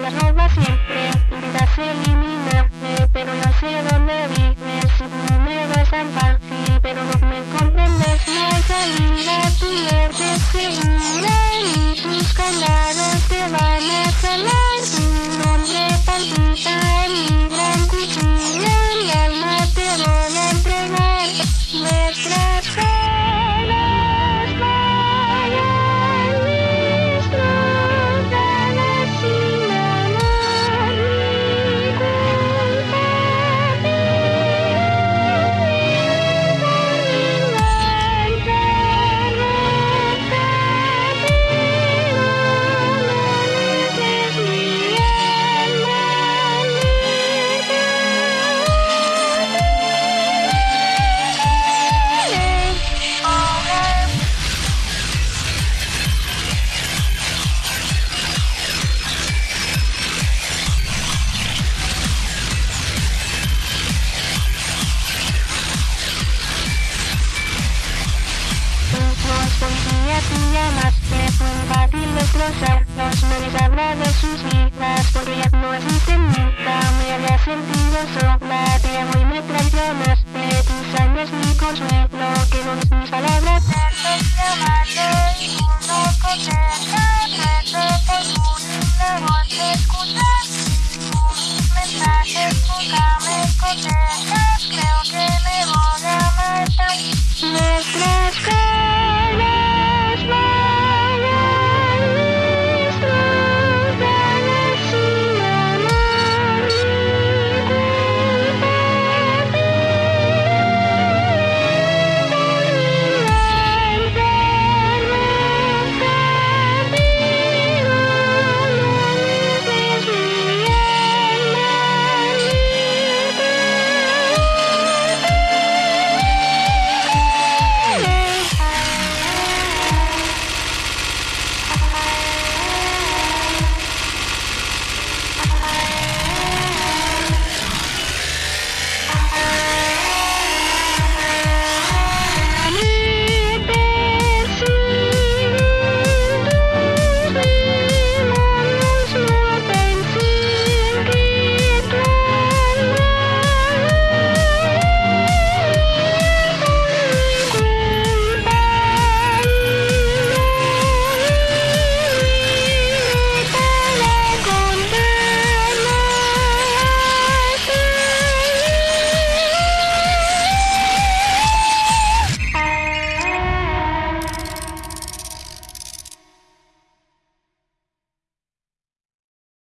las roba siempre. Intentas eliminarme, pero no sé dónde vives. No me ves tan fácil, pero no me comprendes. No hay salida, tu muerte es y llamaste por batir destrozar Los mares habla de sus vidas Porque ya no existen nunca Me había sentido sola